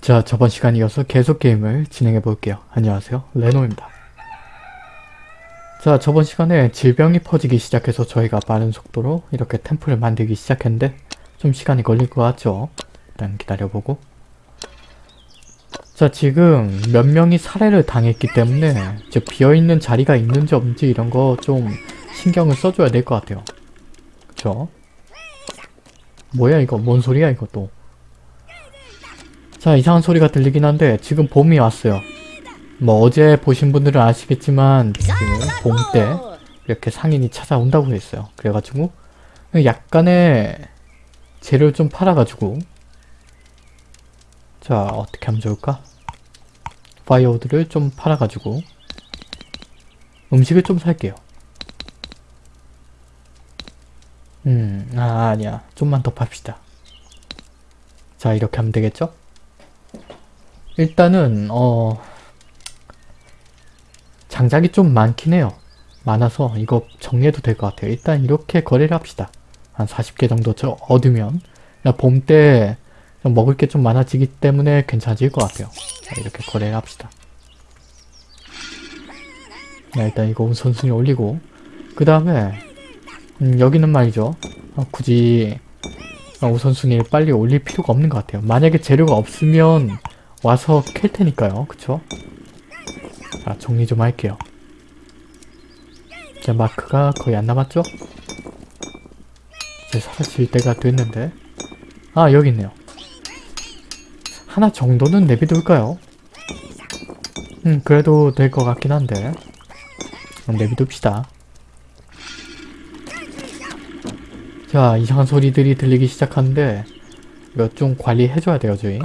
자, 저번 시간 이어서 계속 게임을 진행해 볼게요. 안녕하세요. 레노입니다. 자, 저번 시간에 질병이 퍼지기 시작해서 저희가 빠른 속도로 이렇게 템플을 만들기 시작했는데 좀 시간이 걸릴 것 같죠? 일단 기다려보고 자, 지금 몇 명이 살해를 당했기 때문에 즉 비어있는 자리가 있는지 없는지 이런 거 좀 신경을 써줘야 될 것 같아요. 그쵸? 뭐야 이거? 뭔 소리야 또? 자 이상한 소리가 들리긴 한데 지금 봄이 왔어요. 뭐 어제 보신 분들은 아시겠지만 지금 봄 때 이렇게 상인이 찾아온다고 했어요. 그래가지고 약간의 재료를 좀 팔아가지고 자 어떻게 하면 좋을까? 파이어우드를 좀 팔아가지고 음식을 좀 살게요. 음, 아, 아니야. 좀만 더 팝시다. 자, 이렇게 하면 되겠죠? 일단은, 어, 장작이 좀 많긴 해요. 많아서 이거 정리해도 될 것 같아요. 일단 이렇게 거래를 합시다. 한 40개 정도 저 얻으면 봄 때 먹을 게 좀 많아지기 때문에 괜찮아질 것 같아요. 자, 이렇게 거래를 합시다. 자, 일단 이거 우선순위 올리고 그 다음에 음, 여기는 말이죠. 어, 굳이 어, 우선순위를 빨리 올릴 필요가 없는 것 같아요. 만약에 재료가 없으면 와서 캘 테니까요. 그쵸? 자, 정리 좀 할게요. 자, 마크가 거의 안 남았죠? 이제 사라질 때가 됐는데 아, 여기 있네요. 하나 정도는 내비둘까요? 음, 그래도 될 것 같긴 한데 내비둡시다. 자, 이상한 소리들이 들리기 시작하는데 이거 좀 관리해줘야 돼요, 저희.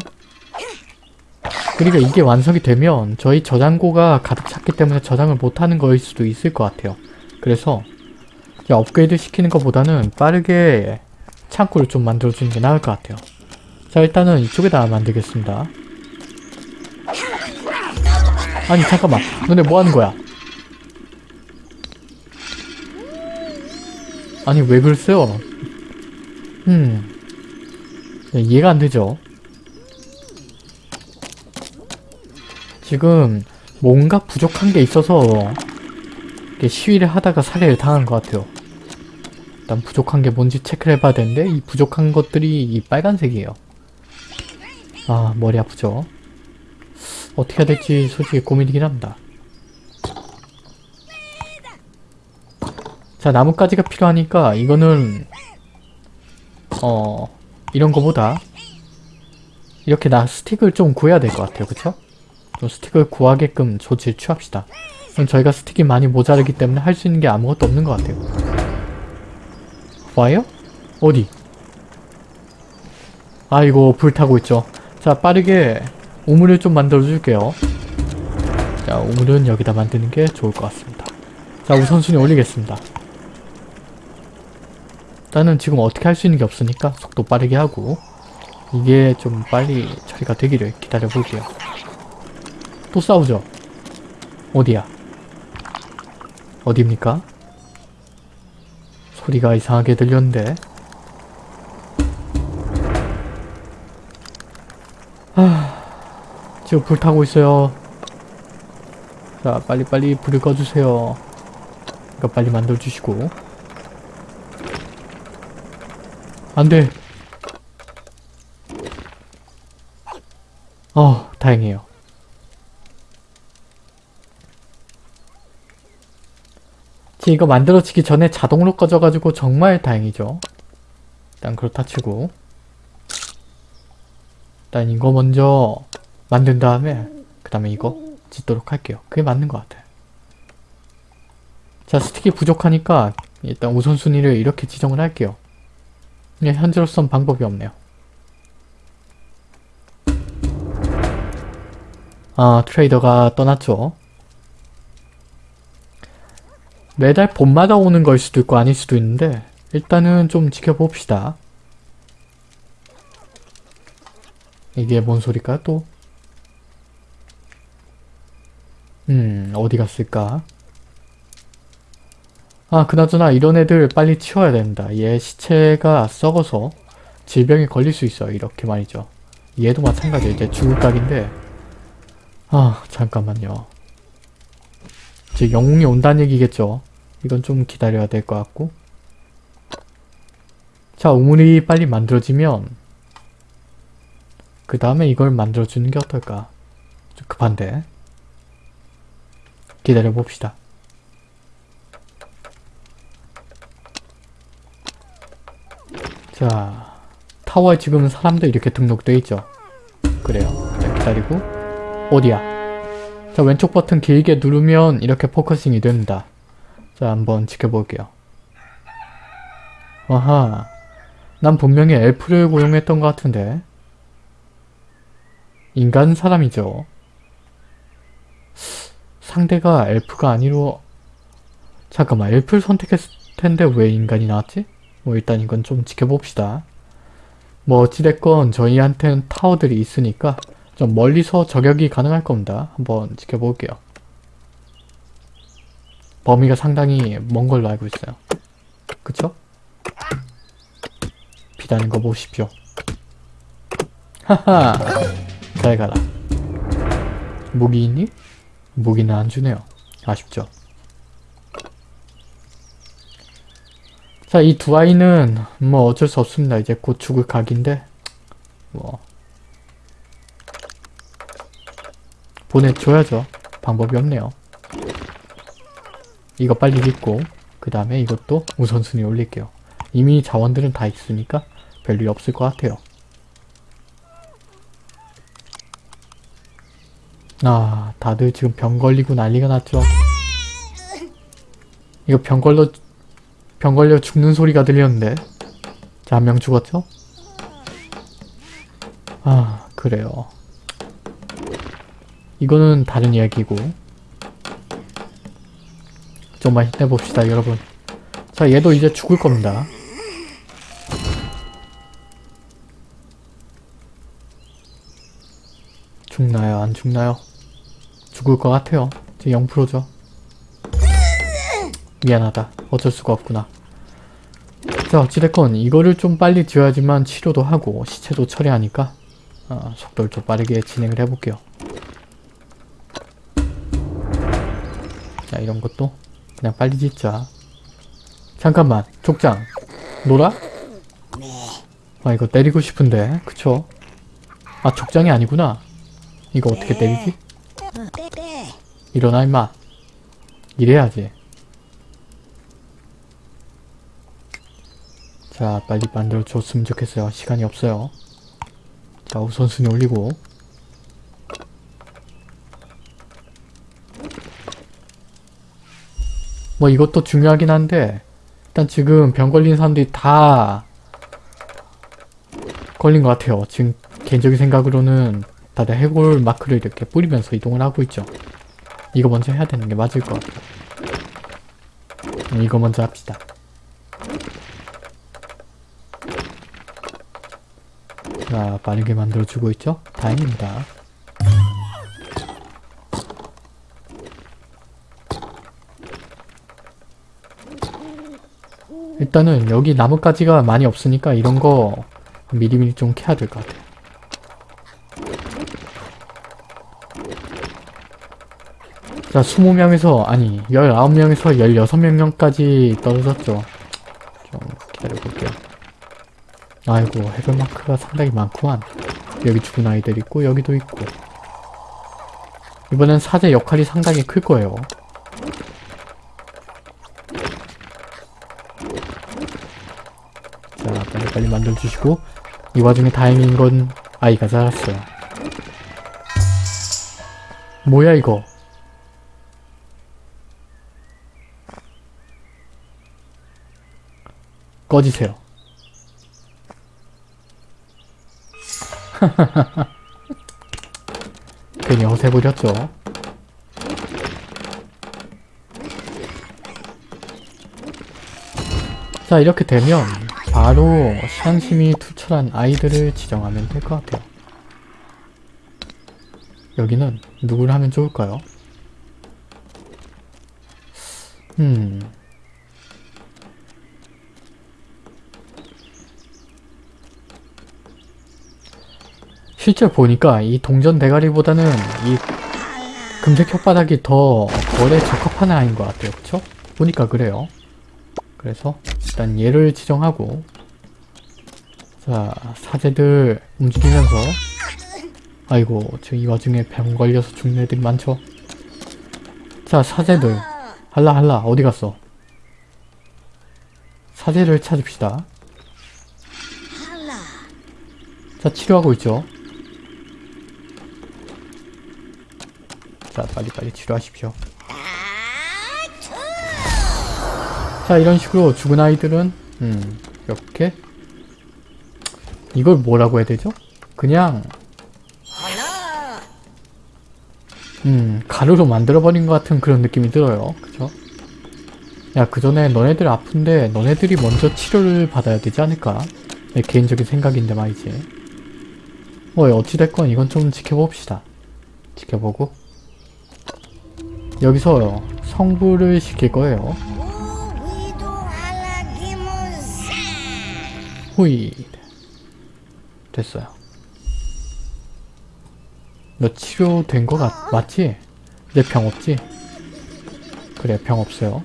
그리고 이게 완성이 되면 저희 저장고가 가득 찼기 때문에 저장을 못하는 거일 수도 있을 것 같아요. 그래서 업그레이드 시키는 것보다는 빠르게 창고를 좀 만들어주는 게 나을 것 같아요. 자, 일단은 이쪽에다 만들겠습니다. 아니, 잠깐만. 너네 뭐 하는 거야? 아니, 왜 그랬어요? 음. 이해가 안 되죠? 지금 뭔가 부족한 게 있어서 시위를 하다가 살해를 당한 것 같아요. 일단 부족한 게 뭔지 체크를 해봐야 되는데 이 부족한 것들이 이 빨간색이에요. 아 머리 아프죠? 어떻게 해야 될지 솔직히 고민이긴 합니다. 자 나뭇가지가 필요하니까 이거는 어 이런 거보다 이렇게 나 스틱을 좀 구해야 될 것 같아요. 그쵸? 좀 스틱을 구하게끔 조치를 취합시다. 그럼 저희가 스틱이 많이 모자르기 때문에 할 수 있는 게 아무것도 없는 것 같아요. 와요? 어디? 아이고 불타고 있죠. 자 빠르게 우물을 좀 만들어 줄게요. 자 우물은 여기다 만드는 게 좋을 것 같습니다. 자 우선순위 올리겠습니다. 일단은 지금 어떻게 할 수 있는 게 없으니까 속도 빠르게 하고 이게 좀 빨리 처리가 되기를 기다려 볼게요. 또 싸우죠? 어디야? 어디입니까? 소리가 이상하게 들렸는데 하... 지금 불타고 있어요. 자 빨리빨리 불을 꺼주세요. 이거 빨리 만들어주시고 안돼 어 다행이에요 이거 만들어지기 전에 자동으로 꺼져가지고 정말 다행이죠. 일단 그렇다 치고. 일단 이거 먼저 만든 다음에 그 다음에 이거 짓도록 할게요. 그게 맞는 것 같아요 자 스틱이 부족하니까 일단 우선순위를 이렇게 지정을 할게요. 네, 현재로선 방법이 없네요. 아, 트레이더가 떠났죠. 매달 봄마다 오는 걸 수도 있고 아닐 수도 있는데 일단은 좀 지켜봅시다. 이게 뭔 소리일까 또? 음, 어디 갔을까? 아 그나저나 이런 애들 빨리 치워야 됩니다. 얘 시체가 썩어서 질병에 걸릴 수 있어요. 이렇게 말이죠. 얘도 마찬가지야. 이제 죽을 각인데. 아, 잠깐만요. 이제 영웅이 온다는 얘기겠죠. 이건 좀 기다려야 될 것 같고. 자, 우물이 빨리 만들어지면 그 다음에 이걸 만들어주는 게 어떨까? 좀 급한데. 기다려 봅시다. 자, 타워에 지금 사람도 이렇게 등록돼 있죠. 그래요. 자, 기다리고 어디야? 자, 왼쪽 버튼 길게 누르면 이렇게 focusing이 됩니다. 자, 한번 지켜볼게요. 아하, 난 분명히 elf를 고용했던 것 같은데 인간 사람이죠. 상대가 엘프가 아니로 잠깐만 엘프를 선택했을 텐데 왜 인간이 나왔지? 뭐 일단 이건 좀 지켜봅시다. 뭐 어찌됐건 저희한테는 타워들이 있으니까 좀 멀리서 저격이 가능할 겁니다. 한번 지켜볼게요. 범위가 상당히 먼 걸로 알고 있어요. 그쵸? 비다는 거 보십시오. 하하! 잘 가라. 무기 있니? 무기는 안 주네요. 아쉽죠. 자, 이 두 아이는 뭐 어쩔 수 없습니다. 이제 곧 죽을 각인데 뭐 보내줘야죠. 방법이 없네요. 이거 빨리 믿고 그 다음에 이것도 우선순위 올릴게요. 이미 자원들은 다 있으니까 별일 없을 것 같아요. 아, 다들 지금 병 걸리고 난리가 났죠. 이거 병 걸려 병 걸려 죽는 소리가 들렸는데. 자, 한 명 죽었죠? 아, 그래요. 이거는 다른 이야기고. 좀만 힘내봅시다, 여러분. 자, 얘도 이제 죽을 겁니다. 죽나요? 안 죽나요? 죽을 것 같아요. 제 0%죠. 미안하다. 어쩔 수가 없구나. 자, 어찌됐건 이거를 좀 빨리 지어야지만 치료도 하고 시체도 처리하니까 어, 속도를 좀 빠르게 진행을 해볼게요. 자, 이런 것도 그냥 빨리 짓자. 잠깐만, 족장. 놀아? 아, 이거 때리고 싶은데. 그쵸? 아, 족장이 아니구나. 이거 어떻게 때리지? 일어나, 임마. 이래야지. 자, 빨리 만들어줬으면 좋겠어요. 시간이 없어요. 자, 우선순위 올리고. 뭐 이것도 중요하긴 한데 일단 지금 병 걸린 사람들이 다 걸린 것 같아요. 지금 개인적인 생각으로는 다들 해골 마크를 이렇게 뿌리면서 이동을 하고 있죠. 이거 먼저 해야 되는 게 맞을 것 같아요. 음, 이거 먼저 합시다. 자, 빠르게 만들어주고 있죠? 다행입니다. 일단은 여기 나뭇가지가 많이 없으니까 이런 거 미리미리 좀 캐야 될 것 같아요. 자, 20명에서, 아니, 19명에서 16명까지 떨어졌죠. 좀 기다려볼게요. 아이고, 해변마크가 상당히 많구만. 여기 죽은 아이들 있고, 여기도 있고. 이번엔 사제 역할이 상당히 클 거예요. 자, 빨리 만들어주시고 이 와중에 다행인 건 아이가 자랐어요. 뭐야 이거? 꺼지세요. 괜히 허세 부렸죠. 자 이렇게 되면 바로 시한심이 투철한 아이들을 지정하면 될 것 같아요. 여기는 누구를 하면 좋을까요? 음... 실제 보니까 이 동전 대가리보다는 이 금색 혓바닥이 더 거래 적합한 아이인 것 같아요. 그쵸? 보니까 그래요. 그래서 일단 얘를 지정하고 자 사제들 움직이면서 아이고 저이 와중에 병 걸려서 죽는 애들이 많죠. 자 사제들 할라 할라 어디 갔어? 사제를 찾읍시다. 자 치료하고 있죠. 자 빨리빨리 치료하십시오. 자 이런 식으로 죽은 아이들은 음 이렇게 이걸 뭐라고 해야 되죠? 그냥 음 가루로 만들어버린 것 같은 그런 느낌이 들어요. 그죠? 야 그 전에 너네들 아픈데 너네들이 먼저 치료를 받아야 되지 않을까? 내 개인적인 생각인데 말이지. 뭐 어찌됐건 이건 좀 지켜봅시다. 지켜보고 여기서 성부를 시킬 거예요. 후이 됐어요. 너 치료된 거 같, 맞지? 이제 병 없지? 그래 병 없어요.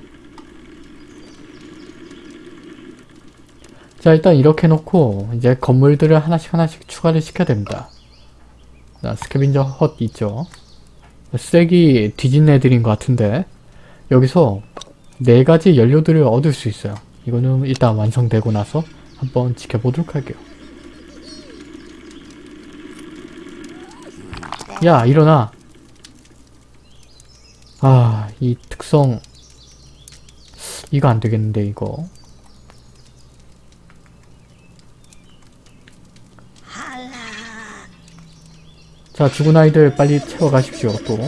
자 일단 이렇게 놓고 이제 건물들을 하나씩 하나씩 추가를 시켜야 됩니다. 자 스캐빈저 헛 있죠? 쓰레기 뒤진 애들인 것 같은데 여기서 네 가지 연료들을 얻을 수 있어요. 이거는 일단 완성되고 나서 한번 지켜보도록 할게요. 야 일어나. 아 이 특성. 이거 안 되겠는데 이거. 자 죽은 아이들 빨리 채워가십시오 또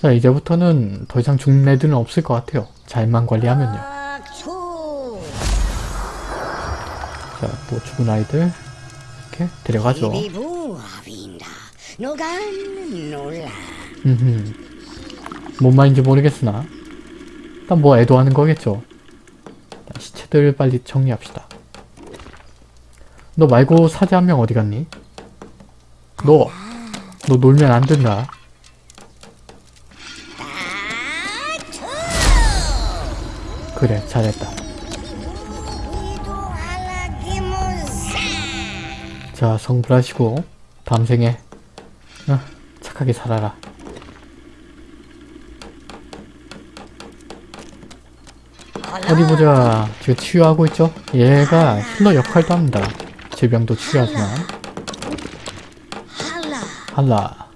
자 이제부터는 더 이상 죽는 애들은 없을 것 같아요. 잘만 관리하면요. 자또 죽은 아이들 이렇게 데려가죠. 음흠. 뭔 말인지 모르겠으나 일단 뭐 애도하는 거겠죠. 자, 시체들 빨리 정리합시다. 너 말고 사제 한 명 어디 갔니? 너! 너 놀면 안 된다 그래 잘했다. 자 성불하시고 다음 생에 어, 착하게 살아라. 어디 보자. 지금 치유하고 있죠? 얘가 힐러 역할도 합니다. 질병도 치유하지만. 할라.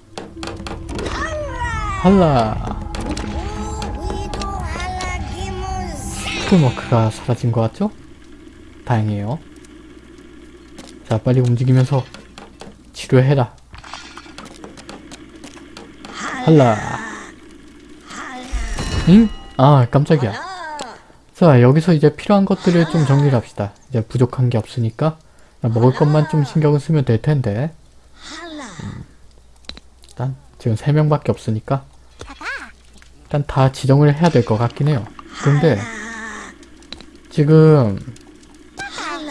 할라 스쿨머크가 사라진 것 같죠? 다행이에요. 자 빨리 움직이면서 치료해라. 할라. 응? 아 깜짝이야. 자 여기서 이제 필요한 것들을 좀 정리를 합시다. 이제 부족한 게 없으니까 먹을 것만 좀 신경을 쓰면 될 텐데. 음, 일단 지금 3명밖에 없으니까 일단 다 지정을 해야 될 것 같긴 해요. 근데 지금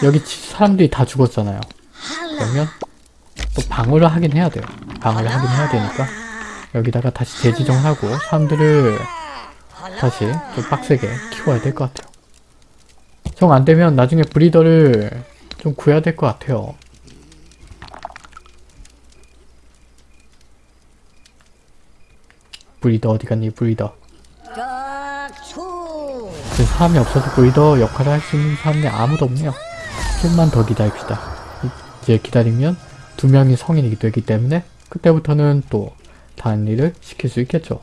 여기 사람들이 다 죽었잖아요 그러면 또 방어를 하긴 해야 돼요 방어를 하긴 해야 되니까 여기다가 다시 재지정하고 사람들을 다시 좀 빡세게 키워야 될 것 같아요. 정 안되면 나중에 브리더를 좀 구해야 될 것 같아요. 브리더 어디 갔니 브리더 지금 사람이 없어서 브리더 역할을 할 수 있는 사람이 아무도 없네요. 좀만 더 기다립시다. 이제 기다리면 두 명이 성인이 되기 때문에 그때부터는 또 다른 일을 시킬 수 있겠죠.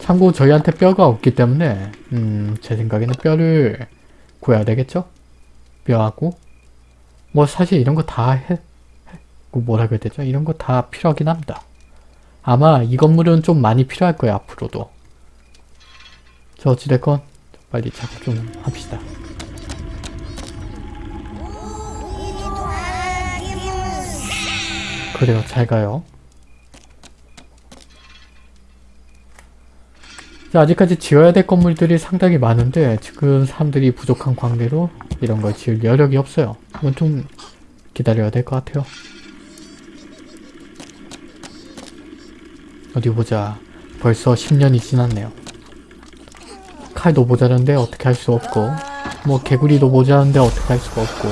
참고 저희한테 뼈가 없기 때문에 음, 제 생각에는 뼈를 구해야 되겠죠? 뼈하고 뭐 사실 이런 거 다 뭐라 그래야 되죠? 이런 거 다 필요하긴 합니다. 아마 이 건물은 좀 많이 필요할 거예요 앞으로도. 저 어찌됐건 빨리 작업 좀 합시다. 그래요 잘 가요. 자, 아직까지 지어야 될 건물들이 상당히 많은데 지금 사람들이 부족한 관계로 이런 걸 지을 여력이 없어요. 이건 좀 기다려야 될 것 같아요. 어디 보자. 벌써 10년이 지났네요. 칼도 모자란데 어떻게 할 수 없고 뭐 개구리도 모자란데 어떻게 할 수가 없고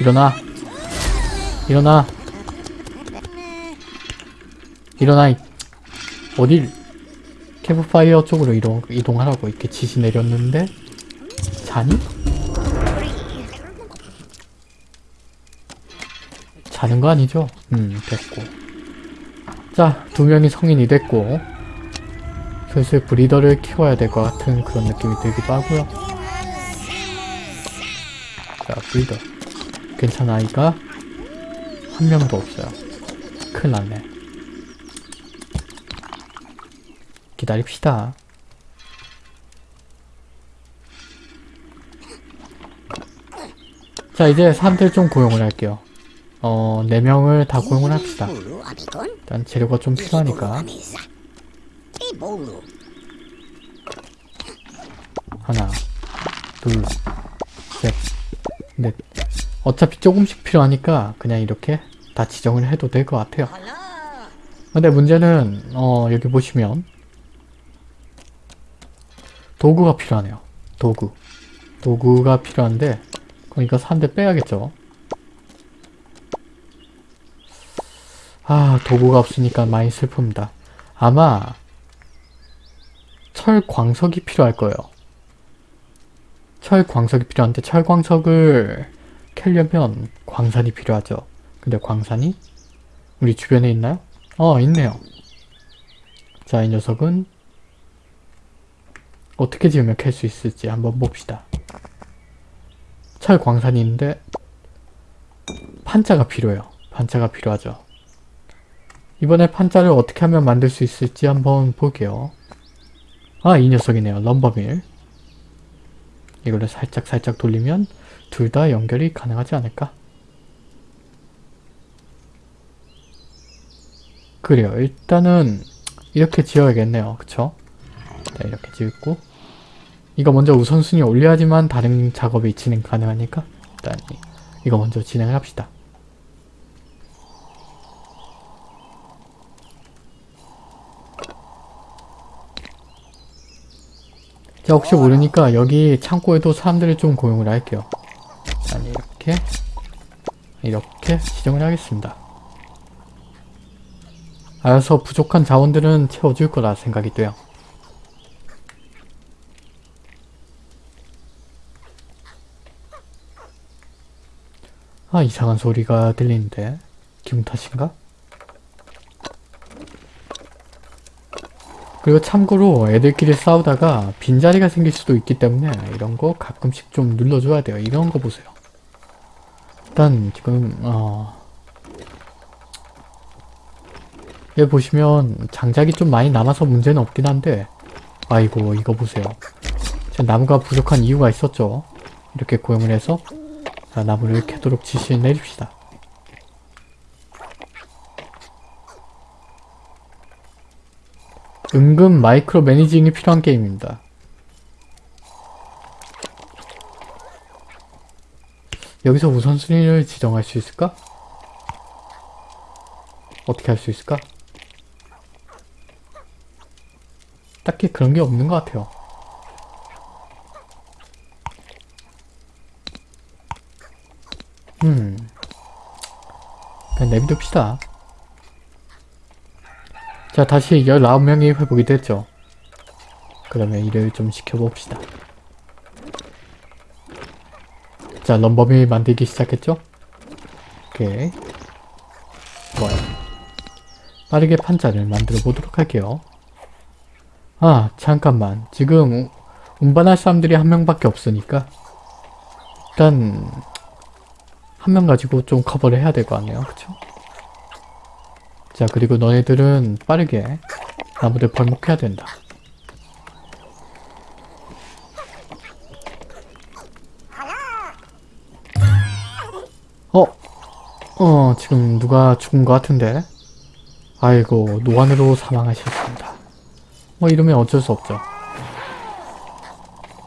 일어나 일어나 일어나 이- 어딜 캠프파이어 쪽으로 이동, 이동하라고 이렇게 지시 내렸는데 자니? 자는 거 아니죠? 음 됐고 자 두 명이 성인이 됐고 슬슬 브리더를 키워야 될 것 같은 그런 느낌이 들기도 하고요. 자 브리더. 괜찮아 아이가? 한 명도 없어요. 큰일 났네. 기다립시다. 자 이제 사람들 좀 고용을 할게요 어 4명을 다 고용을 합시다. 일단 재료가 좀 필요하니까 Amisa. Ibulu. 하나 둘 셋 넷 어차피 조금씩 필요하니까 그냥 이렇게 다 지정을 해도 될 것 같아요. 근데 문제는 어 여기 보시면 도구가 필요하네요 도구 도구가 필요한데 그럼 이거 사는데 빼야겠죠 아 도구가 없으니까 많이 슬픕니다. 아마 철 광석이 필요할 거예요. 철 광석이 필요한데 철 광석을 캐려면 광산이 필요하죠. 근데 광산이 우리 주변에 있나요? 어 있네요. 자 이 녀석은 어떻게 지으면 캘 수 있을지 한번 봅시다. 철 광산이 있는데 판자가 필요해요. 판자가 필요하죠 이번에 판자를 어떻게 하면 만들 수 있을지 한번 볼게요 아 이 녀석이네요 럼버밀 이걸로 살짝 살짝 돌리면 둘 다 연결이 가능하지 않을까 그래요. 일단은 이렇게 지어야겠네요. 그쵸? 자, 이렇게 지었고 이거 먼저 우선순위 올려야지만 다른 작업이 진행 가능하니까 일단 이- 이거 먼저 진행을 합시다. 자, 혹시 모르니까 여기 창고에도 사람들을 좀 고용을 할게요. 일단 이렇게 이렇게 지정을 하겠습니다. 알아서 부족한 자원들은 채워줄 거라 생각이 돼요. 아 이상한 소리가 들리는데 기분 탓인가? 그리고 참고로 애들끼리 싸우다가 빈자리가 생길 수도 있기 때문에 이런 거 가끔씩 좀 눌러줘야 돼요. 이런 거 보세요. 일단 지금 어... 여기 보시면 장작이 좀 많이 남아서 문제는 없긴 한데 아이고 이거 보세요 나무가 부족한 이유가 있었죠 이렇게 고용을 해서 자, 나무를 캐도록 지시를 내립시다 은근 마이크로 매니징이 필요한 게임입니다 여기서 우선순위를 지정할 수 있을까? 어떻게 할 수 있을까? 딱히 그런 게 없는 것 같아요. 음. 그냥 내비둡시다. 자, 다시 19명이 회복이 됐죠. 그러면 일을 좀 시켜봅시다. 자, 럼버밀 만들기 시작했죠? 오케이. 좋아요. 빠르게 판자를 만들어 보도록 할게요. 아 잠깐만 지금 운반할 사람들이 한 명밖에 없으니까 일단 한 명 가지고 좀 커버를 해야 될 거 아니에요 그쵸? 자 그리고 너네들은 빠르게 나무를 벌목해야 된다 어? 어 지금 누가 죽은 것 같은데 아이고 노안으로 사망하셨습니다 뭐 이러면 어쩔 수 없죠.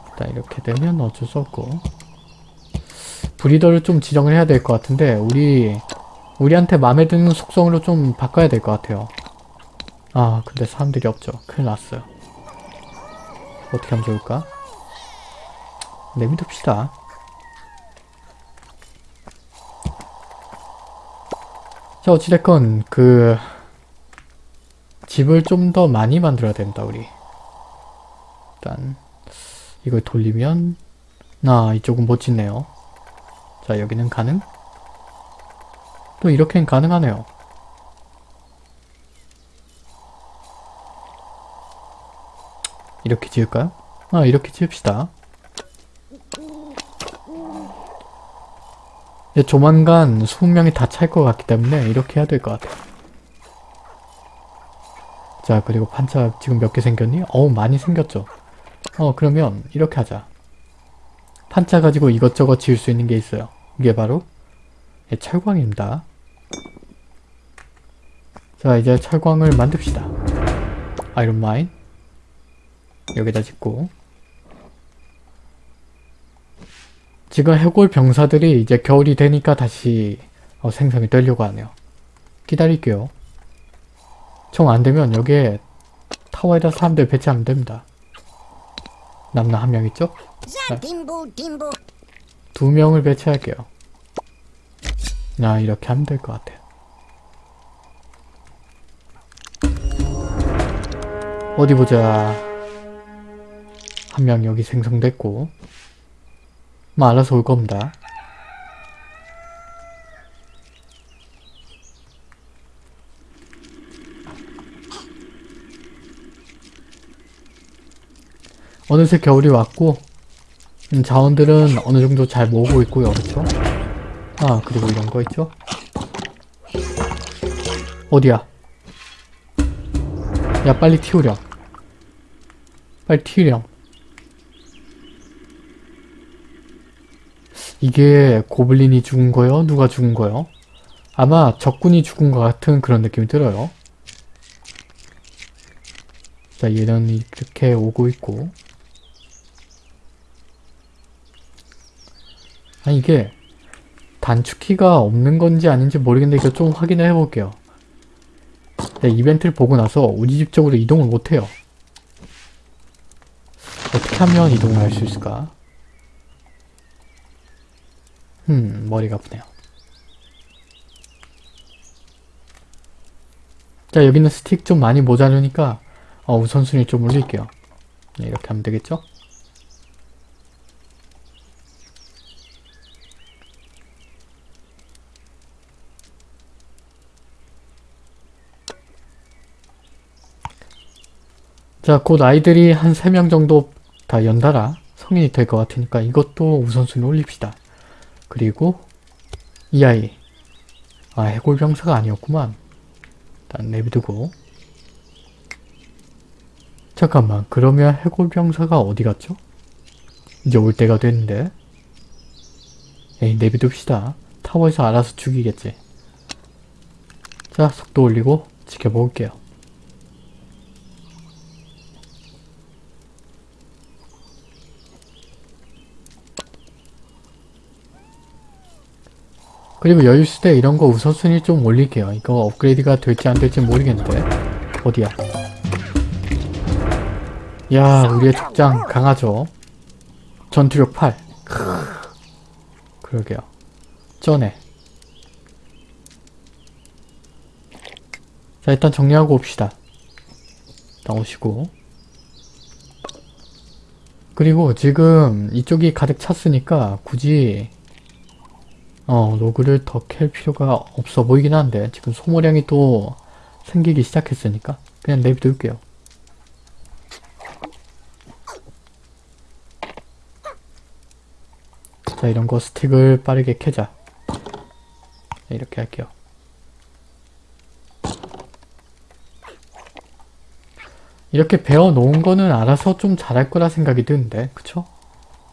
일단 이렇게 되면 어쩔 수 없고 브리더를 좀 지정을 해야 될 것 같은데 우리 우리한테 마음에 드는 속성으로 좀 바꿔야 될 것 같아요. 아 근데 사람들이 없죠. 큰일 났어요. 어떻게 하면 좋을까? 내비둡시다. 자 어찌됐건 그 집을 좀 더 많이 만들어야 된다 우리 일단 이걸 돌리면 나 이쪽은 못 짓네요 자 여기는 가능? 또 이렇게는 가능하네요. 이렇게 지을까요? 아 이렇게 지읍시다. 이제 조만간 20명이 다 찰 것 같기 때문에 이렇게 해야 될 것 같아요. 자 그리고 판자 지금 몇 개 생겼니? 어우 많이 생겼죠. 어 그러면 이렇게 하자. 판자 가지고 이것저것 지을 수 있는 게 있어요. 이게 바로 예, 철광입니다 자 이제 철광을 만듭시다 아이론마인 여기다 짓고 지금 해골 병사들이 이제 겨울이 되니까 다시 어, 생성이 되려고 하네요 기다릴게요 총 안되면 여기에 타워에다 사람들 배치하면 됩니다. 남나 한 명 있죠? 딤부. 두 명을 배치할게요. 나 이렇게 하면 될 것 같아요. 어디 보자. 한 명 여기 생성됐고 뭐 알아서 올 겁니다. 어느새 겨울이 왔고 음, 자원들은 어느 정도 잘 모으고 있고요. 그렇죠? 아 그리고 이런 거 있죠? 어디야? 야 빨리 튀우렴. 빨리 튀우렴. 이게 고블린이 죽은 거요? 누가 죽은 거요? 아마 적군이 죽은 것 같은 그런 느낌이 들어요. 자 얘는 이렇게 오고 있고 아니 이게 단축키가 없는 건지 아닌지 모르겠는데 이거 좀 확인을 해볼게요. 네, 이벤트를 보고 나서 우리 집 쪽으로 이동을 못해요. 어떻게 하면 이동을 할 수 있을까? 음, 머리가 아프네요. 자, 여기는 스틱 좀 많이 모자르니까 어, 우선순위 좀 올릴게요. 네, 이렇게 하면 되겠죠? 자, 곧 아이들이 한 3명 정도 다 연달아 성인이 될 것 같으니까 이것도 우선순위 올립시다. 그리고 이 아이 아 해골병사가 아니었구만. 일단 내비두고 잠깐만 그러면 해골병사가 어디 갔죠? 이제 올 때가 됐는데 에이 내비둡시다. 타워에서 알아서 죽이겠지. 자 속도 올리고 지켜볼게요. 그리고 여유 있을 때 이런 거 우선순위 좀 올릴게요. 이거 업그레이드가 될지 안 될지 모르겠는데 어디야? 야 우리의 족장 강하죠? 전투력 8 그러게요. 쩌네. 자 일단 정리하고 옵시다. 나오시고 그리고 지금 이쪽이 가득 찼으니까 굳이 어, 로그를 더 캘 필요가 없어 보이긴 한데 지금 소모량이 또 생기기 시작했으니까 그냥 내비둘게요. 자 이런 거 스틱을 빠르게 캐자. 네, 이렇게 할게요. 이렇게 베어 놓은 거는 알아서 좀 잘할 거라 생각이 드는데 그쵸?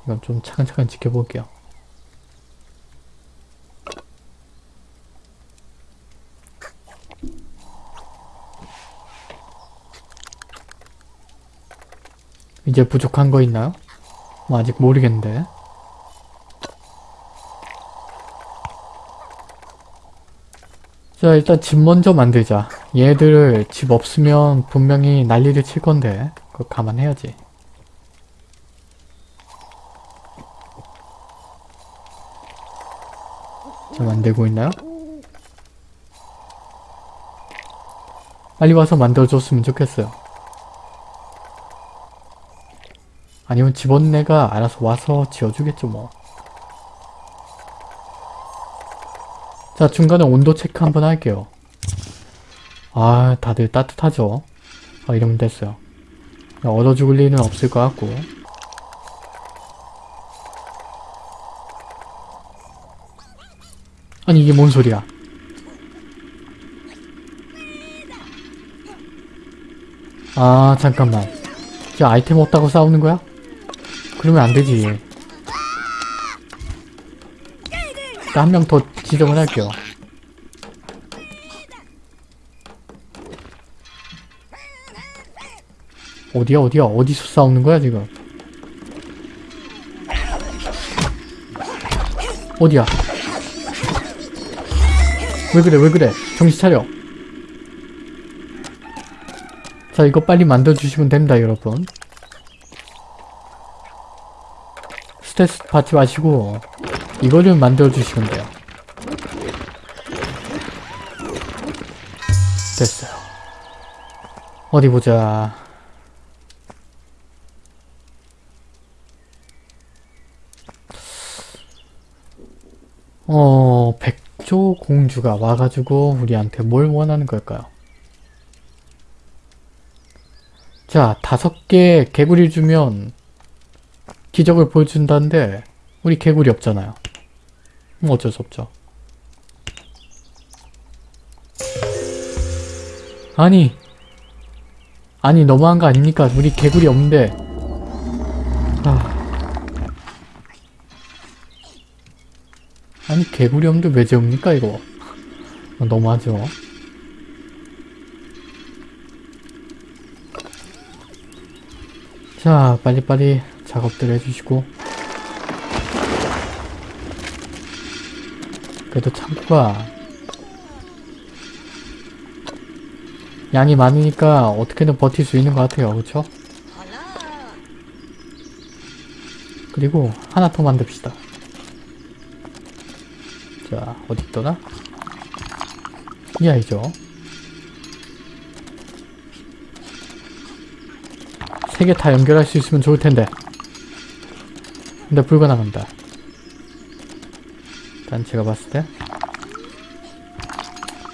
이건 좀 차근차근 지켜볼게요. 이제 부족한 거 있나요? 뭐 아직 모르겠는데. 자 일단 집 먼저 만들자. 얘들을 집 없으면 분명히 난리를 칠 건데 그거 감안해야지. 자 만들고 있나요? 빨리 와서 만들어줬으면 좋겠어요. 아니면 집원내가 알아서 와서 지어주겠죠 뭐. 자 중간에 온도 체크 한번 할게요. 아 다들 따뜻하죠? 아 이러면 됐어요. 얼어 죽을 일은 없을 것 같고 아니 이게 뭔 소리야 아 잠깐만 저 아이템 없다고 싸우는 거야? 그러면 안 되지. 한 명 더 지정을 할게요. 어디야 어디야? 어디서 싸우는 거야 지금? 어디야? 왜 그래 왜 그래? 정신 차려. 자 이거 빨리 만들어주시면 됩니다 여러분 스트레스 받지 마시고 이거를 만들어 주시면 돼요. 됐어요. 어디 보자. 어 백조 공주가 와가지고 우리한테 뭘 원하는 걸까요? 자, 다섯 개 개구리 주면 기적을 보여준다는데 우리 개구리 없잖아요. 뭐 어쩔 수 없죠. 아니 아니 너무한 거 아닙니까? 우리 개구리 없는데 아 아니 개구리 없는데 왜 재웁니까 이거 어, 너무하죠 자 빨리빨리 작업들 해주시고. 그래도 창고가 양이 많으니까 어떻게든 버틸 수 있는 것 같아요. 그쵸? 그리고 하나 더 만듭시다. 자 어디 있더라? 이 아이죠? 세 개 다 연결할 수 있으면 좋을 텐데 근데 불가능합니다. 일단 제가 봤을 때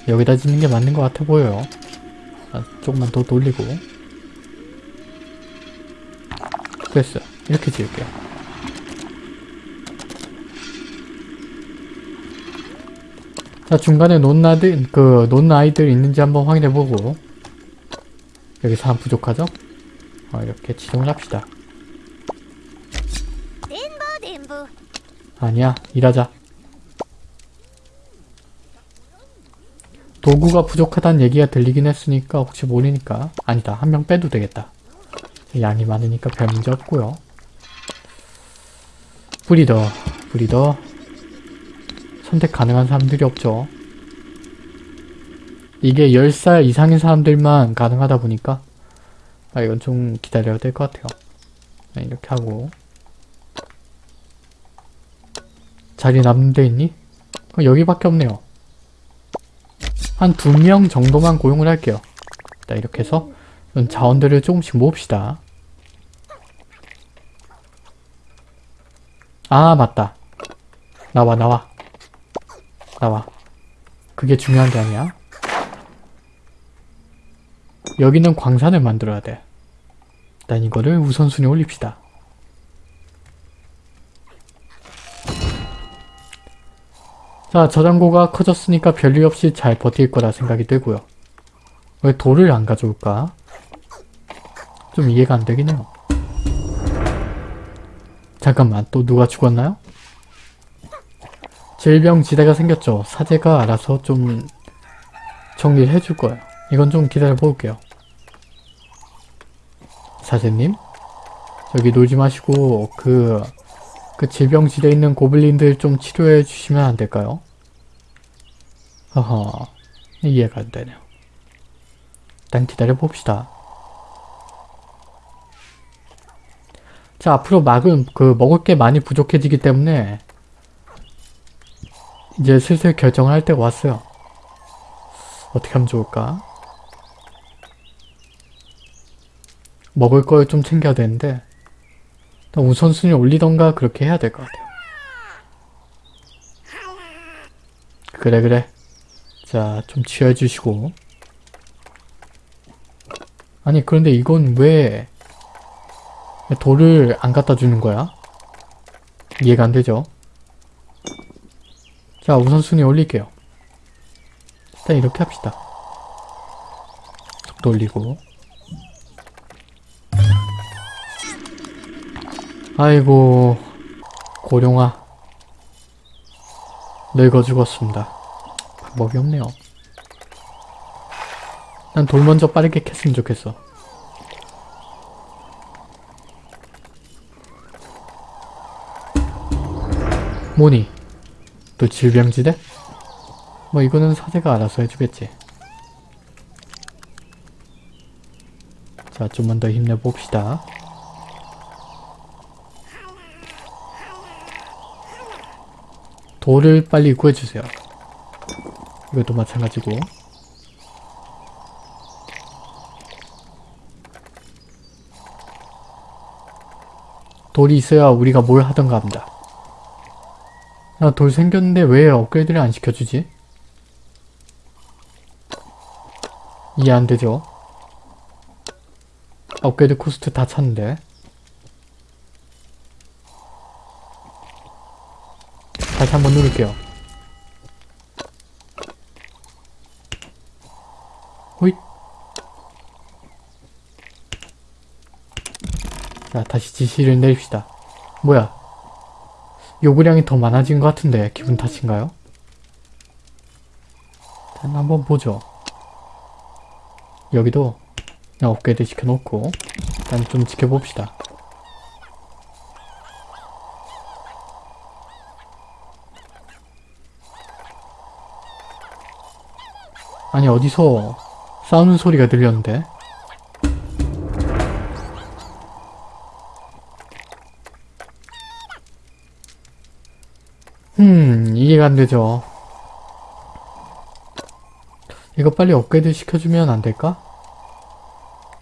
여기다 짓는 게 맞는 것 같아 보여요. 아, 조금만 더 돌리고. 됐어요 이렇게 지을게요. 자 중간에 논 아들 그 논 아이들 있는지 한번 확인해보고. 여기 사람 부족하죠? 어, 이렇게 지정을 합시다 아니야 일하자. 도구가 부족하다는 얘기가 들리긴 했으니까 혹시 모르니까. 아니다 한 명 빼도 되겠다. 양이 많으니까 별 문제 없고요. 브리더 브리더. 선택 가능한 사람들이 없죠. 이게 10살 이상인 사람들만 가능하다 보니까. 아 이건 좀 기다려야 될 것 같아요. 네, 이렇게 하고 자리 남는 데 있니? 어, 여기밖에 없네요. 한 두 명 정도만 고용을 할게요. 자 이렇게 해서 자원들을 조금씩 모읍시다. 아 맞다. 나와 나와. 나와. 그게 중요한 게 아니야. 여기는 광산을 만들어야 돼. 일단 이거를 우선순위 올립시다 자 저장고가 커졌으니까 별일 없이 잘 버틸 거라 생각이 들고요 왜 돌을 안 가져올까? 좀 이해가 안 되긴 해요 잠깐만 또 누가 죽었나요? 질병 지대가 생겼죠. 사제가 알아서 좀 정리를 해줄 거예요. 이건 좀 기다려 볼게요. 사제님? 여기 놀지 마시고 그, 그 질병지대에 있는 고블린들 좀 치료해 주시면 안 될까요? 허허, 이해가 안 되네요. 일단 기다려 봅시다. 자, 앞으로 막은 그 먹을 게 많이 부족해지기 때문에 이제 슬슬 결정을 할 때가 왔어요. 어떻게 하면 좋을까? 먹을 걸 좀 챙겨야 되는데 우선순위 올리던가 그렇게 해야 될 것 같아요. 그래 그래. 자, 좀 취해주시고 아니 그런데 이건 왜 돌을 안 갖다 주는 거야? 이해가 안 되죠? 자, 우선순위 올릴게요. 일단 이렇게 합시다. 속도 올리고. 아이고, 고룡아. 늙어 죽었습니다. 방법이 없네요. 난 돌 먼저 빠르게 캤으면 좋겠어. 뭐니? 또 질병지대? 뭐 이거는 사제가 알아서 해주겠지. 자, 좀만 더 힘내봅시다. 돌을 빨리 구해주세요. 이것도 마찬가지고. 돌이 있어야 우리가 뭘 하던가 합니다. 야, 돌 생겼는데 왜 업그레이드를 안 시켜주지? 이해 안 되죠? upgrade cost 다 찼는데. 다시 한번 누를게요. 호잇. 자, 다시 지시를 내립시다. 뭐야? 요구량이 더 많아진 것 같은데 기분 탓인가요? 자, 한번 보죠. 여기도 업그레이드 시켜놓고 일단 좀 지켜봅시다. 어디서 싸우는 소리가 들렸는데? 음, 이해가 안 되죠. 이거 빨리 업그레이드 시켜주면 안 될까?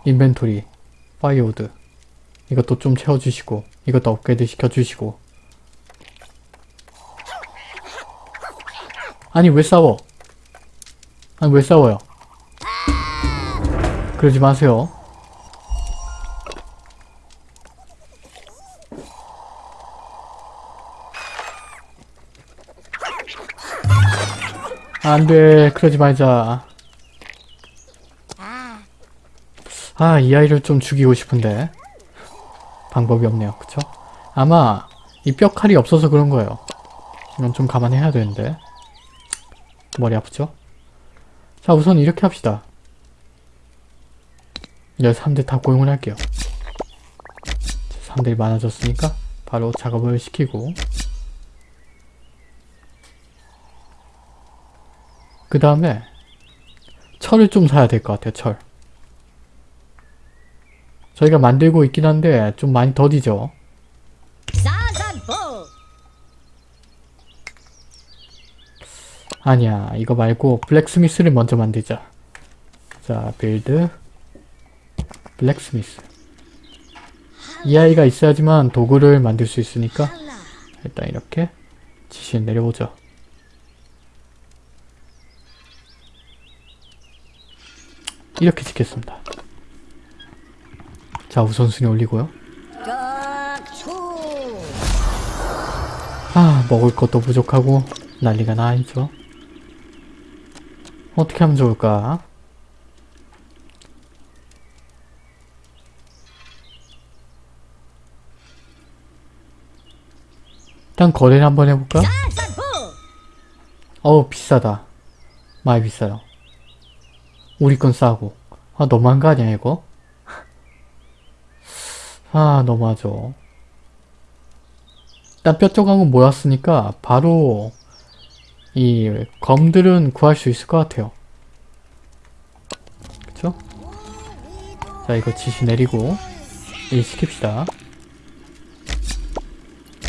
inventory, 파이오드. 이것도 좀 채워주시고, 이것도 업그레이드 시켜주시고. 아니, 왜 싸워? 아니, 왜 싸워요? 그러지 마세요. 안 돼, 그러지 말자. 아, 이 아이를 좀 죽이고 싶은데. 방법이 없네요, 그쵸? 아마, 이 뼈칼이 없어서 그런 거예요. 이건 좀 감안해야 되는데. 머리 아프죠? 자, 우선 이렇게 합시다. 이제 사람들 다 고용을 할게요. 사람들이 많아졌으니까, 바로 작업을 시키고, 그 다음에 철을 좀 사야 될 것 같아요. 철. 저희가 만들고 있긴 한데 좀 많이 더디죠. 사자보 아니야 이거 말고 blacksmith를 먼저 만들자. 자 build blacksmith 이 아이가 있어야지만 도구를 만들 수 있으니까 일단 이렇게 지시를 내려보죠. 이렇게 짓겠습니다. 자 우선순위 올리고요. 아 먹을 것도 부족하고 난리가 나있죠. 어떻게 하면 좋을까? 일단 거래를 한번 해볼까? 어우 비싸다. 많이 비싸요. 우리 건 싸고. 아 너무한 거 아니야 이거? 아 너무하죠. 일단 뼈 조각은 모았으니까 바로 이 검들은 구할 수 있을 것 같아요. 그쵸? 자 이거 지시 내리고 일 시킵시다.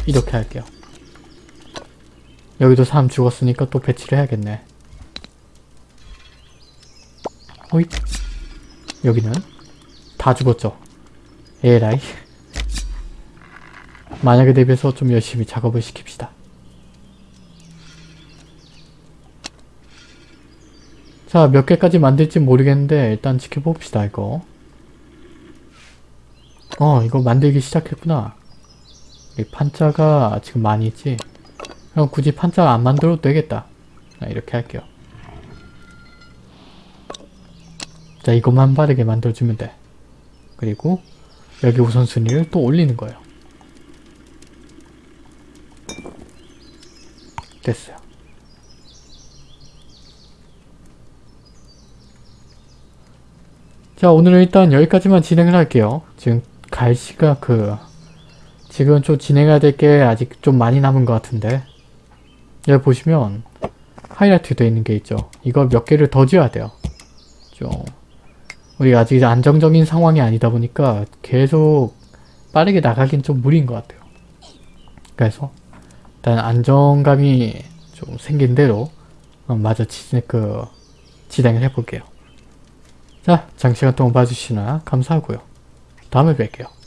이렇게 할게요. 여기도 사람 죽었으니까 또 배치를 해야겠네. 호잇. 여기는 다 죽었죠. 에라이. 만약에 대비해서 좀 열심히 작업을 시킵시다. 자, 몇 개까지 만들지 모르겠는데 일단 지켜봅시다, 이거. 어, 이거 만들기 시작했구나. 이 판자가 지금 많이 있지? 그럼 굳이 판자 안 만들어도 되겠다. 자, 이렇게 할게요. 자, 이것만 빠르게 만들어주면 돼. 그리고 여기 우선순위를 또 올리는 거예요. 됐어요. 자, 오늘은 일단 여기까지만 진행을 할게요. 지금 갈 시가 그 지금 좀 진행해야 될 게 아직 좀 많이 남은 것 같은데 여기 보시면 하이라이트 되어 있는 게 있죠. 이거 몇 개를 더 지어야 돼요. 좀 우리가 아직 안정적인 상황이 아니다 보니까 계속 빠르게 나가긴 좀 무리인 것 같아요. 그래서 일단 안정감이 좀 생긴 대로 어, 마저 지, 그, 진행을 해볼게요. 자, 장시간 동안 봐주시나 감사하고요. 다음에 뵐게요.